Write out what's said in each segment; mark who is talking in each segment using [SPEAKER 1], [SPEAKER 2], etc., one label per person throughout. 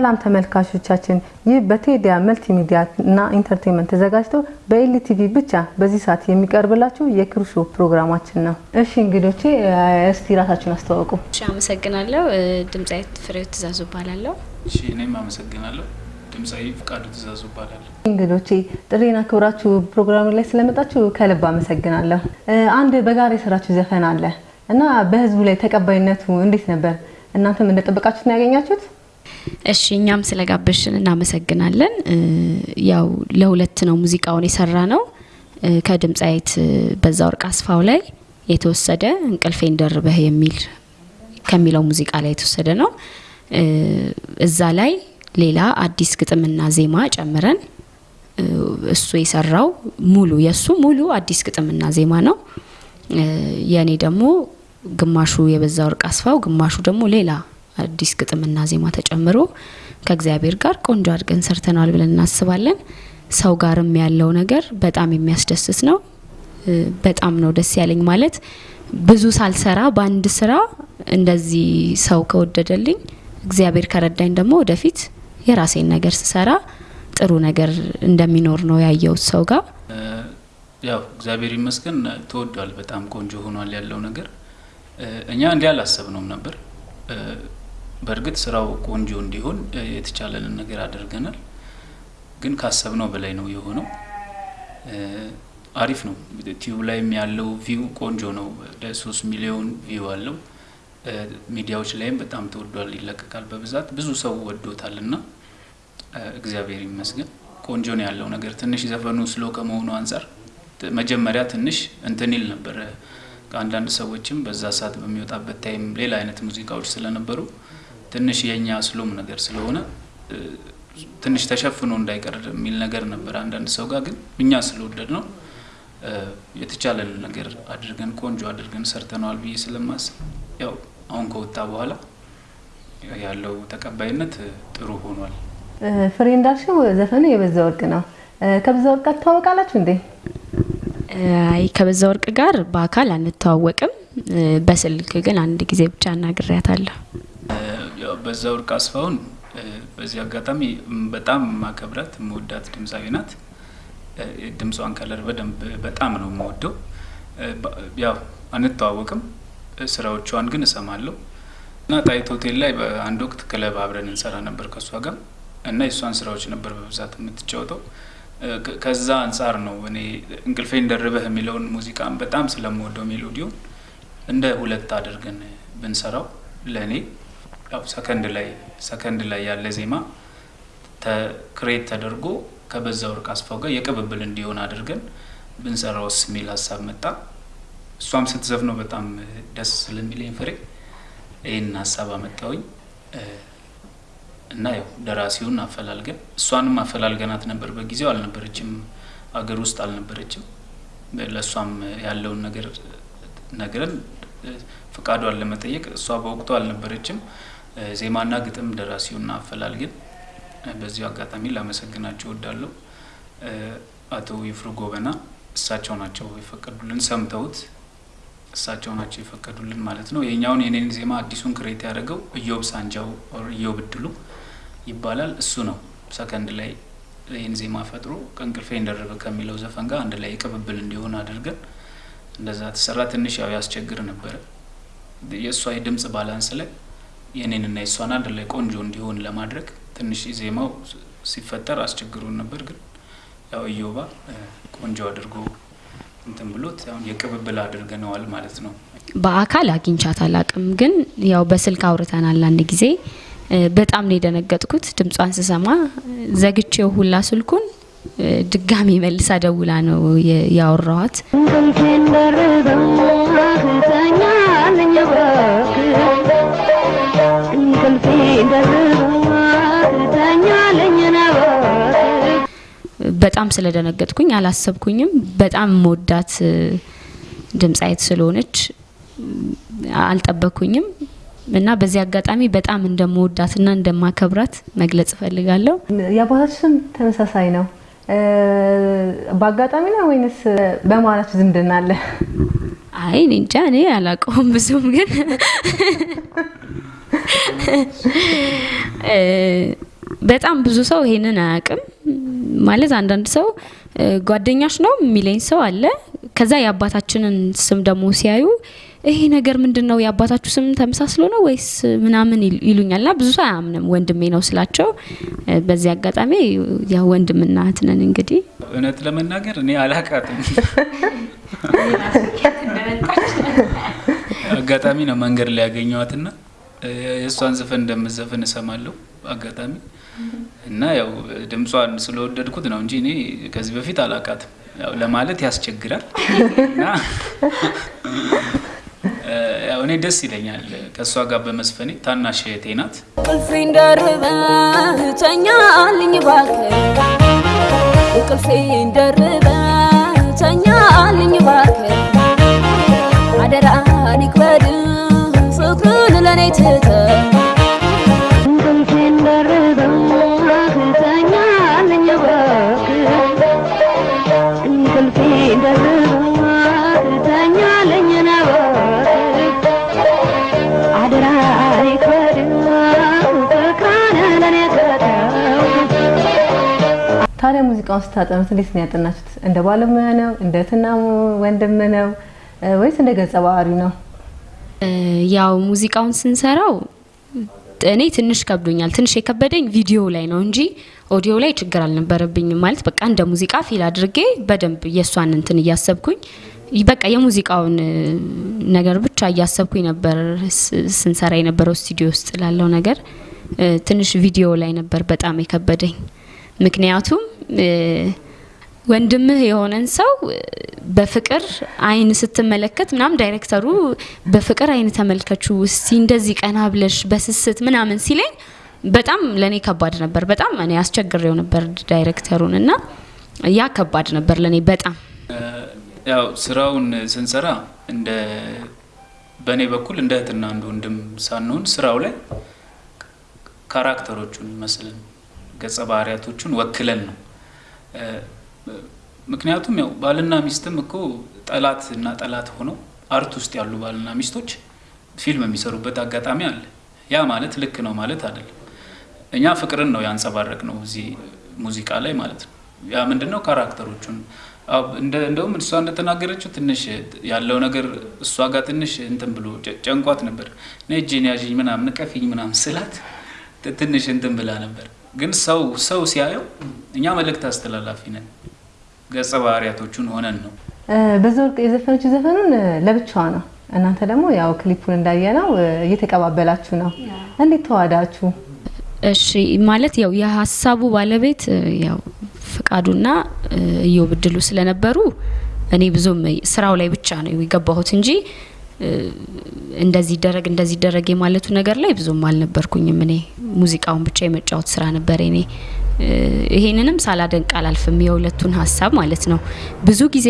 [SPEAKER 1] ሰላም ተመልካቾቻችን፣ ይህ በቴዲያ መልቲሚዲያ እና ኢንተርቴንመንት ተዘጋጅቶ በኤልቲቪ ብቻ በዚህ ሰዓት የሚቀርብላችሁ የክሩሾ ፕሮግራማችን ነው። እሺ እንግዶቼ እስቲ ራሳችሁን አስተዋውቁ።
[SPEAKER 2] እሺ አመሰግናለሁ። ድምጻዊት ፍሬው ትእዛዙ እባላለሁ።
[SPEAKER 3] እሺ እኔም አመሰግናለሁ። ድምፃዊ ፍቃዱ ትእዛዙ እባላለሁ።
[SPEAKER 1] እንግዶቼ ጥሪዬን አክብራችሁ ፕሮግራሙ ላይ ስለመጣችሁ ከልብ አመሰግናለሁ። አንድ በጋራ የሰራችሁ ዘፈን አለ እና በህዝቡ ላይ ተቀባይነቱ እንዴት ነበር? እናንተም እንደጠበቃችሁት ነው ያገኛችሁት?
[SPEAKER 2] እሺ እኛም ስለጋበዝሽን እናመሰግናለን። ያው ለሁለት ነው ሙዚቃውን የሰራ ነው። ከድምፃዊት በዛወርቅ አስፋው ላይ የተወሰደ እንቅልፌን ደርበህ የሚል ከሚለው ሙዚቃ ላይ የተወሰደ ነው። እዛ ላይ ሌላ አዲስ ግጥምና ዜማ ጨምረን እሱ የሰራው ሙሉ የእሱ ሙሉ አዲስ ግጥምና ዜማ ነው። የእኔ ደግሞ ግማሹ የበዛ ወርቅ አስፋው ግማሹ ደግሞ ሌላ አዲስ ግጥምና ዜማ ተጨምሮ ከእግዚአብሔር ጋር ቆንጆ አድርገን ሰርተናል ብለን እናስባለን። ሰው ጋርም ያለው ነገር በጣም የሚያስደስት ነው። በጣም ነው ደስ ያለኝ። ማለት ብዙ ሳልሰራ በአንድ ስራ እንደዚህ ሰው ከወደደልኝ እግዚአብሔር ከረዳኝ ደግሞ ወደፊት የራሴን ነገር ስሰራ ጥሩ ነገር እንደሚኖር ነው ያየሁት ሰው ጋር።
[SPEAKER 3] ያው እግዚአብሔር ይመስገን ተወዷል። በጣም ቆንጆ ሆኗል ያለው ነገር። እኛ እንዲህ አላሰብነውም ነበር። በእርግጥ ስራው ቆንጆ እንዲሆን የተቻለንን ነገር አድርገናል። ግን ካሰብነው በላይ ነው የሆነው። አሪፍ ነው። Tube ላይም ያለው view ቆንጆ ነው። ወደ ሶስት ሚሊዮን view አለው። ሚዲያዎች ላይም በጣም ተወዷል፣ ይለቀቃል በብዛት ብዙ ሰው ወዶታል እና እግዚአብሔር ይመስገን ቆንጆ ነው ያለው ነገር። ትንሽ ዘፈኑ slow ከመሆኑ አንጻር መጀመሪያ ትንሽ እንትን ይል ነበረ። አንዳንድ ሰዎችም በዛ ሰዓት በሚወጣበት time ሌላ አይነት ሙዚቃዎች ስለነበሩ ትንሽ የእኛ slow ም ነገር ስለሆነ ትንሽ ተሸፍኖ እንዳይቀር የሚል ነገር ነበር አንዳንድ ሰው ጋር። ግን እኛ ስለወደድነው የተቻለን ነገር አድርገን ቆንጆ አድርገን ሰርተነዋል ብዬ ስለማስብ ያው አሁን ከወጣ በኋላ ያለው ተቀባይነት ጥሩ ሆኗል።
[SPEAKER 1] ፍሬ እንዳልሽው ዘፈኑ የበዛ ወርቅ ነው። ከበዛ ወርቅ ጋር ትተዋወቃላችሁ እንዴ?
[SPEAKER 2] አይ ከበዛ ወርቅ ጋር በአካል አንተዋወቅም። በስልክ ግን አንድ ጊዜ ብቻ አናግሬያታለሁ።
[SPEAKER 3] በዛ ወርቅ አስፋውን በዚህ አጋጣሚ በጣም ማከብራት የምወዳት ድምፃዊ ናት። ድምጿን ከለር በደንብ በጣም ነው የምወደው። ያው አንተዋወቅም፣ ስራዎቿን ግን እሰማለሁ እና ጣይቱ ሆቴል ላይ በአንድ ወቅት ክለብ አብረን እንሰራ ነበር ከእሷ ጋር እና የእሷን ስራዎች ነበር በብዛት የምትጫወተው። ከዛ አንጻር ነው እኔ እንቅልፌን ደርበህ የሚለውን ሙዚቃን በጣም ስለምወደው melody ውን እንደ duet አድርገን ብንሰራው ለእኔ ያው ሰከንድ ላይ ሰከንድ ላይ ያለ ዜማ create ተደርጎ ከበዛ ወርቅ አስፋው ጋር የቅብብል እንዲሆን አድርገን ብንሰራውስ የሚል ሀሳብ መጣ። እሷም ስትዘፍነው በጣም ደስ ስለሚለኝ ፍሬ ይህን ሀሳብ አመጣውኝ እና ያው ደራሲውን አፈላልገን እሷንም አፈላልገናት ነበር። በጊዜው አልነበረችም፣ አገር ውስጥ አልነበረችም። ለእሷም ያለውን ነገር ነግረን ፍቃዷን ለመጠየቅ እሷ በወቅቱ አልነበረችም። ዜማና ግጥም ደራሲውና አፈላልገን በዚሁ አጋጣሚ ላመሰግናቸው እወዳለሁ። አቶ ይፍሩ ጎበና እሳቸው ናቸው የፈቀዱልን፣ ሰምተውት እሳቸው ናቸው የፈቀዱልን ማለት ነው። የኛውን የኔን ዜማ አዲሱን create ያደረገው እዮብ ሳንጃው እዮብ እድሉ ይባላል። እሱ ነው ሰከንድ ላይ ይህን ዜማ ፈጥሮ ከእንቅልፌ እንደረበ ከሚለው ዘፈን ጋር አንድ ላይ ቅብብል እንዲሆን አድርገን እንደዛ ተሰራ። ትንሽ ያው ያስቸግር ነበረ የእሷ የድምጽ balance ላይ የኔንና የእሷን አንድ ላይ ቆንጆ እንዲሆን ለማድረግ ትንሽ ዜማው ሲፈጠር አስቸግሩን ነበር። ግን ያው እዮባ ቆንጆ አድርጎ እንትን ብሎት አሁን የቅብብል አድርገነዋል ማለት ነው።
[SPEAKER 2] በአካል አግኝቻት አላቅም፣ ግን ያው በስልክ አውርተናል አንድ ጊዜ። በጣም ነው የደነገጥኩት ድምጿን ስሰማ። ዘግቼው ሁላ ስልኩን ድጋሚ መልሳ ደውላ ነው ያወራኋት። በጣም ስለደነገጥኩኝ አላሰብኩኝም። በጣም መወዳት ድምጻዊት ስለሆነች አልጠበኩኝም እና በዚህ አጋጣሚ በጣም እንደመወዳትና እንደማከብራት መግለጽ እፈልጋለሁ።
[SPEAKER 1] የአባታችሁ ስም ተመሳሳይ ነው። በአጋጣሚ ነው ወይንስ በመሀላችሁ ዝምድና አለ?
[SPEAKER 2] አይ እኔ እንጃ እኔ አላውቀውም ብዙም ግን በጣም ብዙ ሰው ይሄንን አያውቅም። ማለት አንዳንድ ሰው ጓደኛሽ ነው የሚለኝ ሰው አለ። ከዛ የአባታችንን ስም ደግሞ ሲያዩ ይሄ ነገር ምንድን ነው የአባታችሁ ስም ተመሳስሎ ነው ወይስ ምናምን ይሉኛል። ና ብዙ ሰው አያምንም ወንድሜ ነው ስላቸው፣ በዚህ አጋጣሚ ያው ወንድምና እህት ነን። እንግዲህ
[SPEAKER 3] እውነት ለመናገር እኔ አላቃትም። አጋጣሚ ነው መንገድ ላይ ያገኘዋትና የእሷን ዘፈን እንደምዘፍን እሰማለሁ አጋጣሚ እና ያው ድምጿን ስለወደድኩት ነው እንጂ እኔ ከዚህ በፊት አላቃትም። ያው ለማለት ያስቸግራል እና ያው እኔ ደስ ይለኛል ከእሷ ጋር በመስፈኔ። ታናሽ እህቴ ናት።
[SPEAKER 4] እንቅልፌን ደርበህ ተኛልኝ እባክህ፣ እንቅልፌን ደርበህ ተኛልኝ እባክህ፣ አደራህን ይክበድ ለእኔ ትተህ
[SPEAKER 1] ታዲያ ሙዚቃውን ስታጠኑት እንዴት ነው ያጠናችሁት? እንደ ባለሙያ ነው? እንደ እህትና ወንድም ነው ወይስ እንደ ገጸ ባህሪው ነው?
[SPEAKER 2] ያው ሙዚቃውን ስንሰራው እኔ ትንሽ ከብዶኛል። ትንሽ የከበደኝ ቪዲዮ ላይ ነው እንጂ ኦዲዮ ላይ ችግር አልነበረብኝም። ማለት በቃ እንደ ሙዚቃ feel አድርጌ በደንብ የእሷን እንትን እያሰብኩኝ በቃ የሙዚቃውን ነገር ብቻ እያሰብኩኝ ነበር ስንሰራ የነበረው ስቱዲዮ ውስጥ ላለው ነገር። ትንሽ ቪዲዮ ላይ ነበር በጣም የከበደኝ። ምክንያቱም ወንድምህ የሆነን ሰው በፍቅር አይን ስትመለከት ምናምን ዳይሬክተሩ በፍቅር አይን ተመልከቹ እስቲ እንደዚህ ቀና ብለሽ በስስት ምናምን ሲለኝ በጣም ለእኔ ከባድ ነበር። በጣም እኔ አስቸግሬው ነበር ዳይሬክተሩን እና ያ ከባድ ነበር ለእኔ በጣም
[SPEAKER 3] ያው ስራውን ስንሰራ እንደ በእኔ በኩል እንደ እህትና አንድ ወንድም ሳንሆን ስራው ላይ character ኦቹን መስለን ገጸ ባህሪያቶቹን ወክለን ነው። ምክንያቱም ያው ባልና ሚስትም እኮ ጠላት እና ጠላት ሆነው art ውስጥ ያሉ ባልና ሚስቶች ፊልም የሚሰሩበት አጋጣሚ አለ። ያ ማለት ልክ ነው ማለት አይደለም። እኛ ፍቅርን ነው ያንጸባረቅነው እዚህ ሙዚቃ ላይ ማለት ነው። ያ ምንድን ነው character ኦቹን እንደውም እሷ እንደተናገረችው ትንሽ ያለው ነገር እሷ ጋር ትንሽ እንትን ብሎ ጨንቋት ነበር። እጄን ያዥኝ ምናምን ንቀፊኝ ምናምን ስላት ትንሽ እንትን ብላ ነበር። ግን ሰው ሰው ሲያየው እኛ መልእክት አስተላላፊ ነን፣ ገጸ ባህሪያቶቹን ሆነን ነው።
[SPEAKER 1] በዛወርቅ የዘፈነችው ዘፈኑን ለብቻዋ ነው። እናንተ ደግሞ ያው ክሊፑን እንዳየነው እየተቀባበላችሁ ነው። እንዴት ተዋዳችሁ?
[SPEAKER 2] እሺ ማለት ያው የሀሳቡ ባለቤት ያው ፍቃዱና እዮብ እድሉ ስለነበሩ እኔ ብዙም ስራው ላይ ብቻ ነው የገባሁት እንጂ እንደዚህ ደረግ እንደዚህ ደረግ የማለቱ ነገር ላይ ብዙም አልነበርኩኝም። እኔ ሙዚቃውን ብቻ የመጫወት ስራ ነበር እኔ። ይሄንንም ሳላደንቅ አላልፍም፣ የሁለቱን ሀሳብ ማለት ነው። ብዙ ጊዜ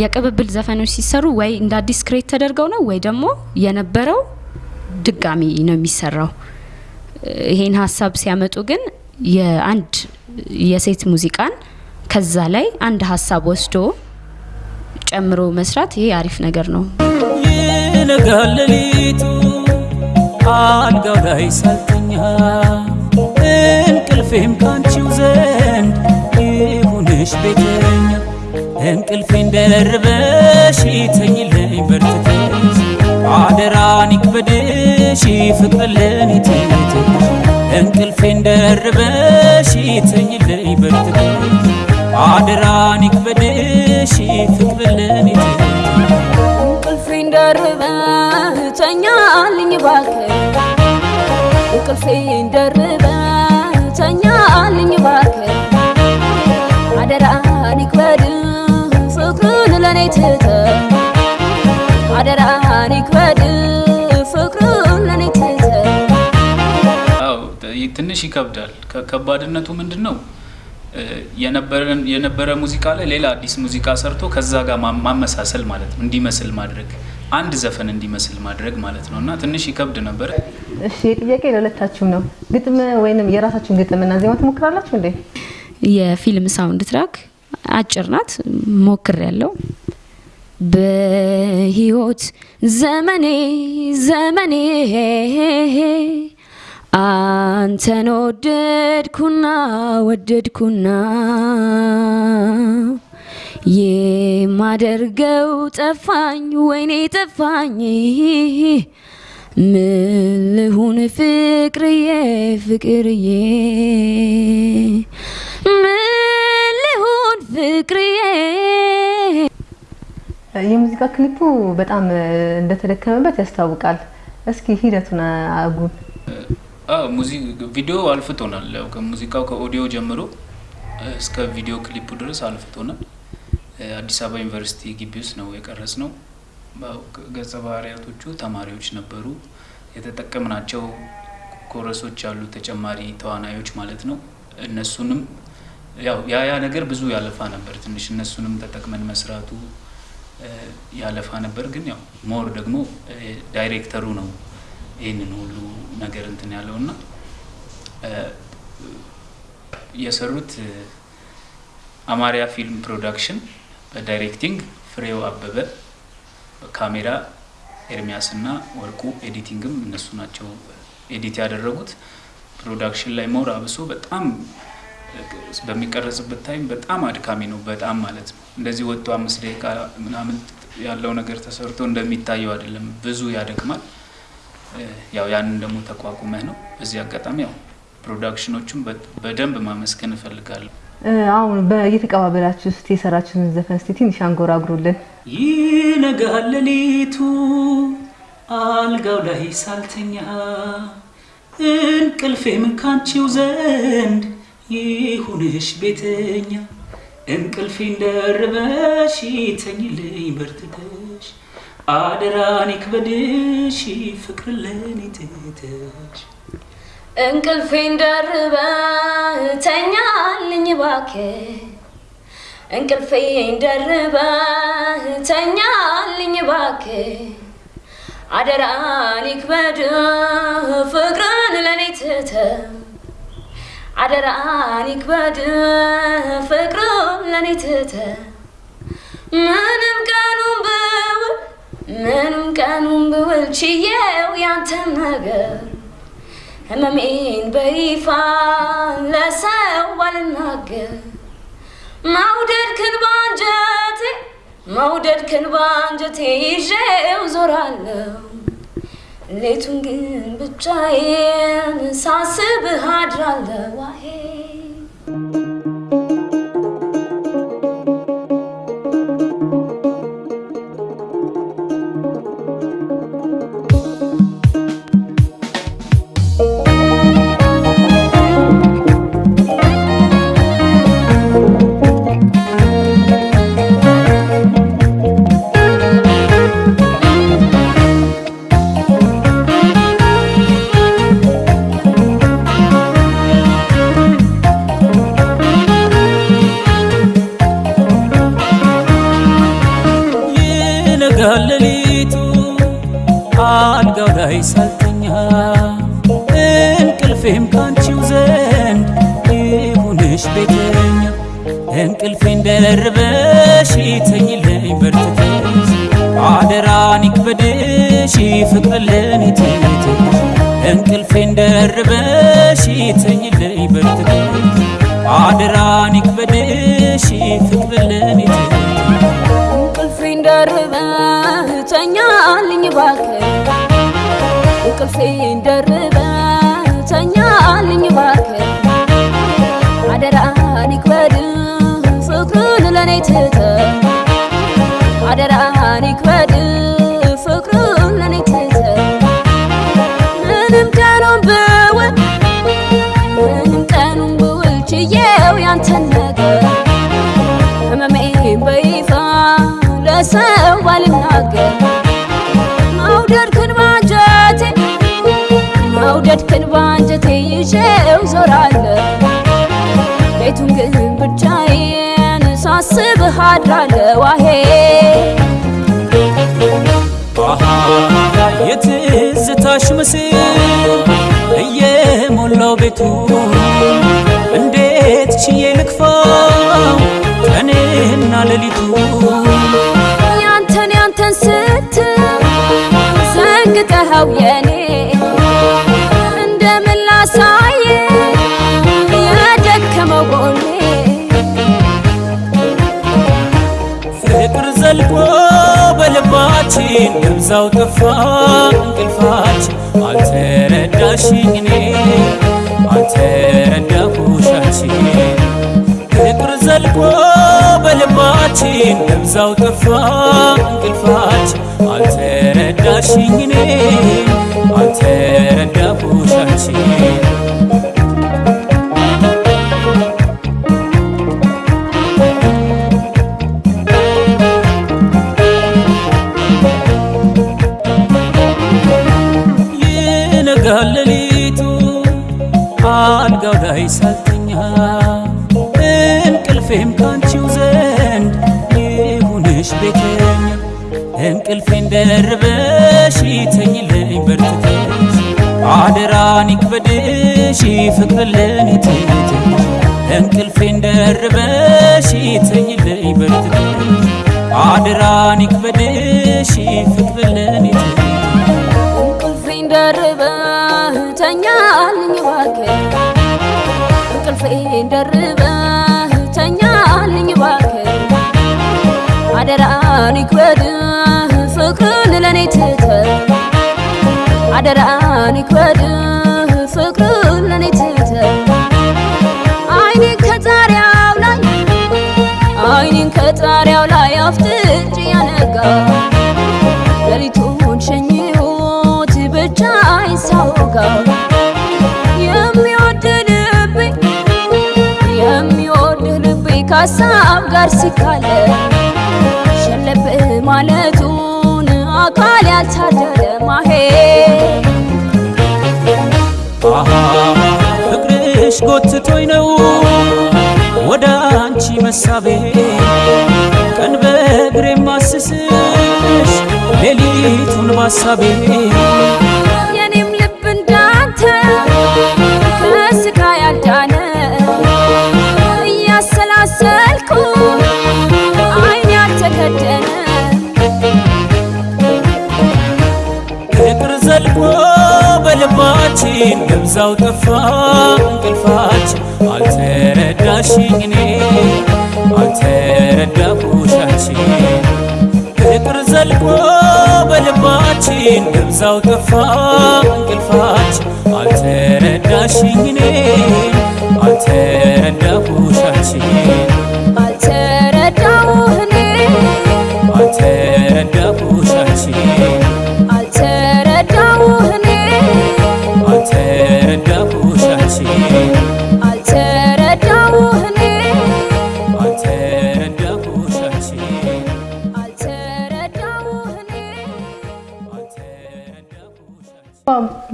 [SPEAKER 2] የቅብብል ዘፈኖች ሲሰሩ ወይ እንደ አዲስ create ተደርገው ነው ወይ ደግሞ የነበረው ድጋሚ ነው የሚሰራው። ይሄን ሀሳብ ሲያመጡ ግን የአንድ የሴት ሙዚቃን ከዛ ላይ አንድ ሀሳብ ወስዶ ጨምሮ መስራት ይሄ አሪፍ ነገር ነው።
[SPEAKER 5] ይነጋል ሌሊቱ አልጋው ላይ ሳልተኛ እንቅልፌም ካንቺው ዘንድ ይሁንሽ ቤተኛ እንቅልፌን ደርበሽ ተኝልኝ በርትተሽ አደራን ይክበድሽ ፍቅር ለኔ ትተሽ እንቅልፌን ደርበሽ ተኝልኝ በርትተሽ አደራን ይክበድሽ ፍቅር ለኔ ትተሽ
[SPEAKER 4] እንቅልፌን ደርበህ ተኛልኝ እንቅልፌን ደርበህ ተኛልኝ እባክህ አደራህን ይክበድ ፍቅርን ለእኔ ትተህ አደራህን ይክበድ ፍቅርን ለእኔ ትተህ
[SPEAKER 3] ትንሽ ይከብዳል። ከባድነቱ ምንድን ነው? የነበረ ሙዚቃ ላይ ሌላ አዲስ ሙዚቃ ሰርቶ ከዛ ጋር ማመሳሰል ማለት ነው። እንዲመስል ማድረግ አንድ ዘፈን እንዲመስል ማድረግ ማለት ነው እና ትንሽ ይከብድ ነበር።
[SPEAKER 1] እሺ ጥያቄ ለሁለታችሁም ነው። ግጥም ወይንም የራሳችሁን ግጥምና ዜማ ትሞክራላችሁ እንዴ?
[SPEAKER 2] የፊልም sound track አጭር ናት፣ ሞክር ያለው በህይወት ዘመኔ ዘመኔ
[SPEAKER 4] አንተን ወደድኩና ወደድኩና የማደርገው ጠፋኝ ወይኔ ጠፋኝ ምን ልሁን ፍቅርዬ ፍቅርዬ ምን ልሁን ፍቅርዬ
[SPEAKER 1] የሙዚቃ ክሊፑ በጣም እንደተደከመበት ያስታውቃል። እስኪ ሂደቱን አጉን።
[SPEAKER 3] ቪዲዮ አልፍቶናል። ያው ከሙዚቃው ከኦዲዮ ጀምሮ እስከ ቪዲዮ ክሊፑ ድረስ አልፍቶናል። አዲስ አበባ ዩኒቨርሲቲ ግቢ ውስጥ ነው የቀረጽ ነው። ገጸ ባህሪያቶቹ ተማሪዎች ነበሩ። የተጠቀምናቸው chorus ኦች ያሉ ተጨማሪ ተዋናዮች ማለት ነው። እነሱንም ያው ያ ያ ነገር ብዙ ያለፋ ነበር። ትንሽ እነሱንም ተጠቅመን መስራቱ ያለፋ ነበር። ግን ያው more ደግሞ ዳይሬክተሩ ነው ይህንን ሁሉ ነገር እንትን ያለው እና የሰሩት አማርያ ፊልም ፕሮዳክሽን በ directing ፍሬው አበበ፣ በካሜራ ኤርሚያስ እና ወርቁ፣ editing ም እነሱ ናቸው edit ያደረጉት። production ላይ more አብሶ በጣም በሚቀረጽበት time በጣም አድካሚ ነው። በጣም ማለት ነው። እንደዚህ ወጥቶ አምስት ደቂቃ ምናምን ያለው ነገር ተሰርቶ እንደሚታየው አይደለም። ብዙ ያደክማል። ያው ያንን ደግሞ ተቋቁመህ ነው። በዚህ አጋጣሚ ያው production ኦቹም በደንብ ማመስገን እፈልጋለሁ።
[SPEAKER 1] አሁን እየተቀባበላችሁ ውስጥ የሰራችሁትን ዘፈን እስቲ ትንሽ አንጎራጉሩልን።
[SPEAKER 6] ይነጋል ሌሊቱ አልጋው ላይ ሳልተኛ እንቅልፌም ካንቺው ዘንድ ይሁንሽ ቤተኛ እንቅልፌን ደርበሽ ተኝልኝ በርትተሽ አደራን ይክበድሽ ፍቅር ለኔ ትተሽ
[SPEAKER 4] እንቅልፌን ደርበ ተኛልኝ እባክህ። እንቅልፌን ደርበ ተኛልኝ እባክህ። አደራን ይክበድ ፍቅርን ለኔ ትተህ አደራን ይክበድ ፍቅርን ለኔ ትተህ ምንም ቀኑን ብውል ምንም ቀኑን ብውል ችዬው ያንተን ነገር ህመሜን በይፋ ለሰው ባልናገር መውደድክን ባንጀቴ መውደድክን ባንጀቴ ይዤው ዞራለሁ ሌቱን ግን ብቻዬን ሳስብህ አድራለሁ ዋሄ ተኛልኝ እባክህ እንቅልፌን ደርበ ተኛልኝ እባክህ አደራህን ይክበድ ፍቅርን ለኔ ትተህ አደራህን ይክበድ ፍቅርን ለኔ ትተህ ምንም ቀኑን ብውል ምንም ቀኑን ብውል ችዬው ያንተን ነገር ህመሜን በይፋ ለሰው ባልናገር መውደድክን ባንጀቴ ይዤው ዞራለሁ ቤቱን ግን ብቻዬን ሳስብህ አድራለሁ አሄ
[SPEAKER 6] የትዝታሽ ምስል እየሞላው ቤቱ እንዴት ችዬ ልክፋው ቀንና ሌሊቱ?
[SPEAKER 4] ያንተን ያንተን ስትል ዘንግተኸው የኔ
[SPEAKER 3] ደብዛው ጠፋ እንቅልፋችን አልተረዳሽኝ እኔ አልተረዳሁሽ አንቺ ፍቅር ዘልቆ በልባችን ደብዛው ጠፋ እንቅልፋችን አልተረዳሽኝ እኔ አልተረዳሁሽ ደርበሽ ተኝልኝ በርትተሽ አደራን ይክበድሽ ፍቅር ለኔ እንቅልፌን ደርበሽ ተኝልኝ በርትተሽ አደራን ይክበድሽ ፍቅር ለኔ
[SPEAKER 4] እንቅልፌን ደርበህ ተኛልኝ እባክህ እንቅልፌን ደርበህ ተኛልኝ እባክህ አደራን ይክበድህ ፍቅርን ለኔ ትተህ አደራን ይክበድህ ፍቅርን ለኔ ትተህ አይኔን ከጣሪያው ላይ አይኔን ከጣሪያው ላይ አፍጥጬ ያነጋ ሌሊቱን ሸኝሁት የሚወድ ልቤ ከሀሳብ ጋር ሲካለ ሸለብ ማለቱን አካል ያልታደለ ማሄ
[SPEAKER 3] ፍቅርሽ ጎትቶኝ ነው ወደ አንቺ መሳቤ ቀን በእግሬ ማስስሽ ሌሊቱን ባሳቤ በልባችን ደብዛው ጠፋ እንቅልፋችን አልተረዳሽኝ እኔ አልተረዳሁሽ አንቺ ፍቅር ዘልቆ በልባችን ደብዛው ጠፋ እንቅልፋችን አልተረዳሽኝ እኔ አልተረዳሁሽ አንቺ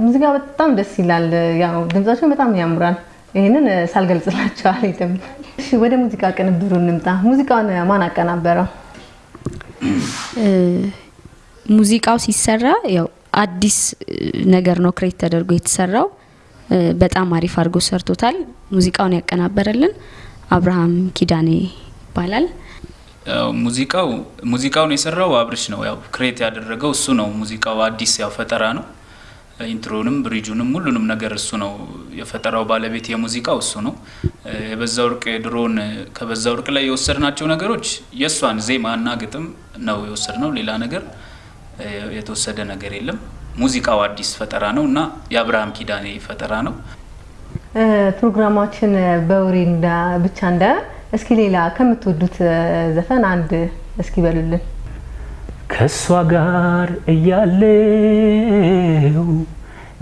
[SPEAKER 1] ሙዚቃ በጣም ደስ ይላል። ያው ድምጻቸው በጣም ያምራል። ይህንን ሳልገልጽላቸው አልሄድም። እሺ ወደ ሙዚቃ ቅንብሩ እንምጣ። ሙዚቃውን ማን አቀናበረው?
[SPEAKER 2] እ፣ ሙዚቃው ሲሰራ ያው አዲስ ነገር ነው create ተደርጎ የተሰራው። በጣም አሪፍ አድርጎ ሰርቶታል። ሙዚቃውን ያቀናበረልን አብርሃም ኪዳኔ ይባላል።
[SPEAKER 7] ያው ሙዚቃው ሙዚቃውን የሰራው አብርሽ ነው። ያው create ያደረገው እሱ ነው። ሙዚቃው አዲስ ያው ፈጠራ ነው። ኢንትሮንም ብሪጁንም ሁሉንም ነገር እሱ ነው የፈጠራው ባለቤት የሙዚቃው እሱ ነው። የበዛ ወርቅ ድሮን ከበዛ ወርቅ ላይ የወሰድናቸው ነገሮች የእሷን ዜማና ግጥም ነው የወሰድነው። ሌላ ነገር የተወሰደ ነገር የለም። ሙዚቃው አዲስ ፈጠራ ነው እና የአብርሃም ኪዳኔ ፈጠራ ነው።
[SPEAKER 1] ፕሮግራማችን እንዳ- ብቻ እንዳ እስኪ ሌላ ከምትወዱት ዘፈን አንድ እስኪ በሉልን።
[SPEAKER 3] ከእሷ ጋር እያለው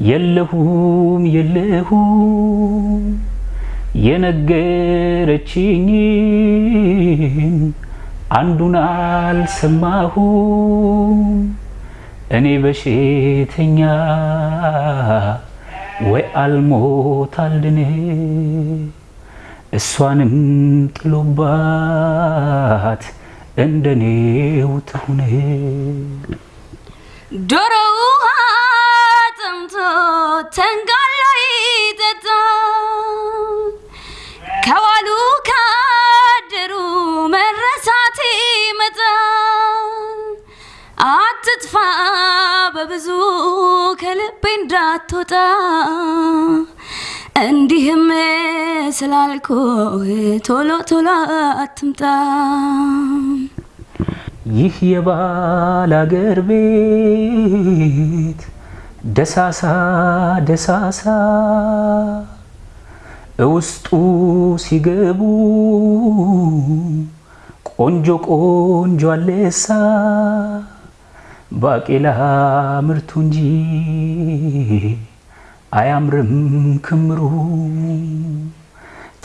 [SPEAKER 3] የለሁም የለሁም የነገረችኝን አንዱን አልሰማሁም። እኔ በሽተኛ ወይ አልሞት አልድን እሷንም ጥሎባት እንደኔው ትሁን
[SPEAKER 4] ዶሮ ውሃ ጠምቶ ተንጋሎ ይጠጣ። ከዋሉ ካደሩ መረሳት ይመጣ አትጥፋ በብዙ ከልቤ እንዳትወጣ እንዲህም ስላልኩ ቶሎ ቶሎ አትምጣ።
[SPEAKER 2] ይህ የባል አገር ቤት ደሳሳ ደሳሳ እውስጡ ሲገቡ ቆንጆ ቆንጆ አለሳ ባቄላ ምርቱ እንጂ አያምርም ክምሩ።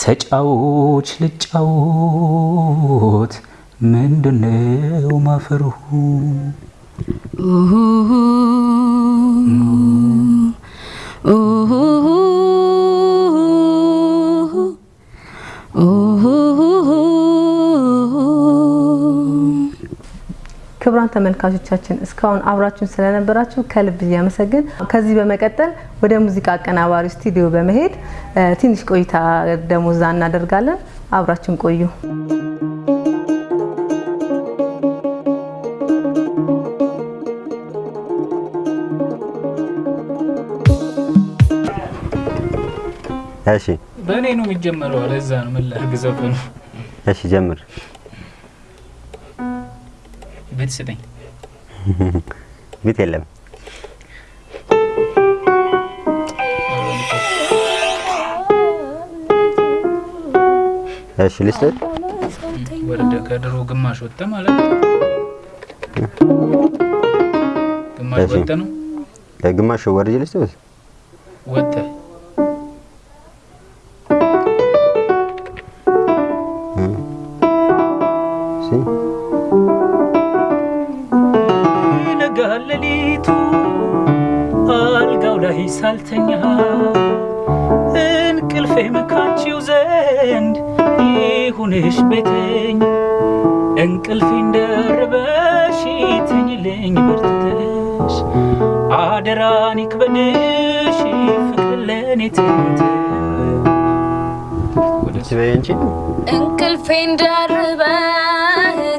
[SPEAKER 2] ተጫዎች ልጫወት ምንድነው ማፈርሁ
[SPEAKER 1] ተመልካቾቻችን እስካሁን አብራችሁን ስለነበራችሁ ከልብ እያመሰግን ከዚህ በመቀጠል ወደ ሙዚቃ አቀናባሪ ስቱዲዮ በመሄድ ትንሽ ቆይታ ደግሞ እዛ እናደርጋለን። አብራችሁን ቆዩ።
[SPEAKER 4] እሺ
[SPEAKER 3] በእኔ ነው የሚጀመረው። ለዛ ነው ምን ላድርግ ዘፈኑ
[SPEAKER 4] እሺ ጀምር።
[SPEAKER 3] ቤት ስጠኝ።
[SPEAKER 4] ቤት የለም። እሺ ልስጥህ።
[SPEAKER 3] ወረደ ከድሮ ግማሽ ወጣ ማለት ነው። ግማሽ ወጣ ነው
[SPEAKER 4] ግማሽ ወርጄ ልስጥህ።
[SPEAKER 3] ወጣ
[SPEAKER 8] እንቅልፌን ደርበህ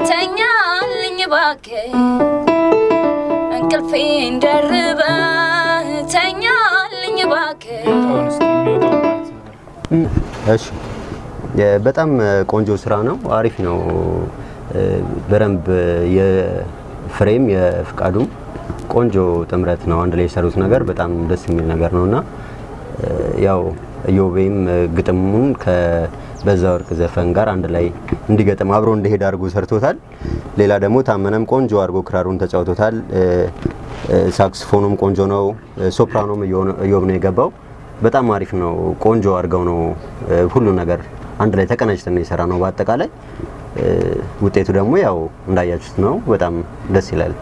[SPEAKER 8] ተኛልኝ እባክህ እንቅልፌን ደርበህ ተኛልኝ እባክህ
[SPEAKER 4] በጣም ቆንጆ ስራ ነው። አሪፍ ነው። በደንብ የፍሬም የፍቃዱም ቆንጆ ጥምረት ነው። አንድ ላይ የሰሩት ነገር በጣም ደስ የሚል ነገር ነው እና ያው ኢዮቤም ግጥሙን ከበዛ ወርቅ ዘፈን ጋር አንድ ላይ እንዲገጥም አብሮ እንዲሄድ አድርጎ ሰርቶታል። ሌላ ደግሞ ታመነም ቆንጆ አድርጎ ክራሩን ተጫውቶታል። ሳክስፎኑም ቆንጆ ነው። ሶፕራኖም ኢዮብ ነው የገባው። በጣም አሪፍ ነው። ቆንጆ አድርገው ነው ሁሉ ነገር አንድ ላይ ተቀናጅተን ነው የሰራ ነው። በአጠቃላይ ውጤቱ ደግሞ ያው እንዳያችሁት ነው። በጣም ደስ ይላል።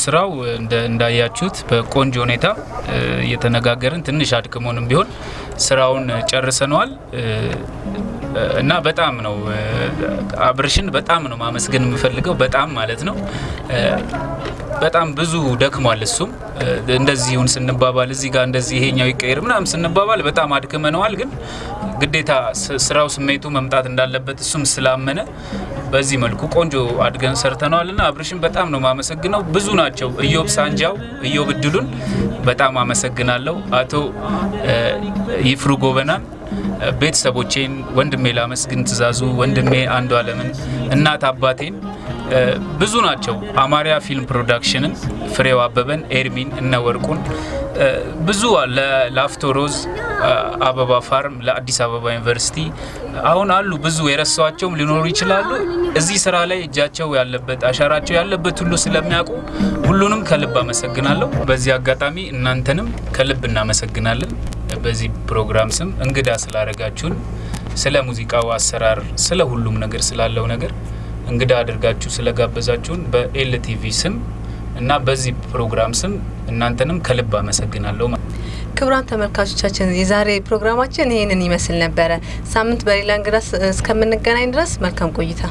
[SPEAKER 3] ስራው እንዳያችሁት በቆንጆ ሁኔታ እየተነጋገርን ትንሽ አድክሞንም ቢሆን ስራውን ጨርሰነዋል። እና በጣም ነው አብርሽን በጣም ነው ማመስገን የምፈልገው በጣም ማለት ነው። በጣም ብዙ ደክሟል። እሱም እንደዚሁን ስንባባል እዚህ ጋር እንደዚህ ይሄኛው ይቀየር ምናምን ስንባባል በጣም አድክመነዋል። ግን ግዴታ ስራው ስሜቱ መምጣት እንዳለበት እሱም ስላመነ በዚህ መልኩ ቆንጆ አድርገን ሰርተነዋል እና አብርሽን በጣም ነው ማመሰግነው። ብዙ ናቸው። እዮብ ሳንጃው፣ እዮብ እድሉን በጣም አመሰግናለሁ። አቶ ይፍሩ ጎበናን ቤተሰቦቼን፣ ወንድሜ ላመስግን ትእዛዙ፣ ወንድሜ አንዱ አለምን፣ እናት አባቴን ብዙ ናቸው። አማርያ ፊልም ፕሮዳክሽንን፣ ፍሬው አበበን፣ ኤርሚን፣ እነ ወርቁን ብዙ ለላፍቶ ሮዝ፣ አበባ farm፣ ለአዲስ አበባ ዩኒቨርሲቲ አሁን አሉ ብዙ የረሷቸውም ሊኖሩ ይችላሉ። እዚህ ስራ ላይ እጃቸው ያለበት አሻራቸው ያለበት ሁሉ ስለሚያውቁ ሁሉንም ከልብ አመሰግናለሁ። በዚህ አጋጣሚ እናንተንም ከልብ እናመሰግናለን። በዚህ ፕሮግራም ስም እንግዳ ስላደረጋችሁን ስለ ሙዚቃው አሰራር፣ ስለ ሁሉም ነገር ስላለው ነገር እንግዳ አድርጋችሁ ስለጋበዛችሁን በኤልቲቪ ስም እና በዚህ ፕሮግራም ስም እናንተንም ከልብ አመሰግናለሁ።
[SPEAKER 1] ክቡራን ተመልካቾቻችን የዛሬ ፕሮግራማችን ይህንን ይመስል ነበረ። ሳምንት በሌላ እንግዳ እስከምንገናኝ ድረስ መልካም ቆይታ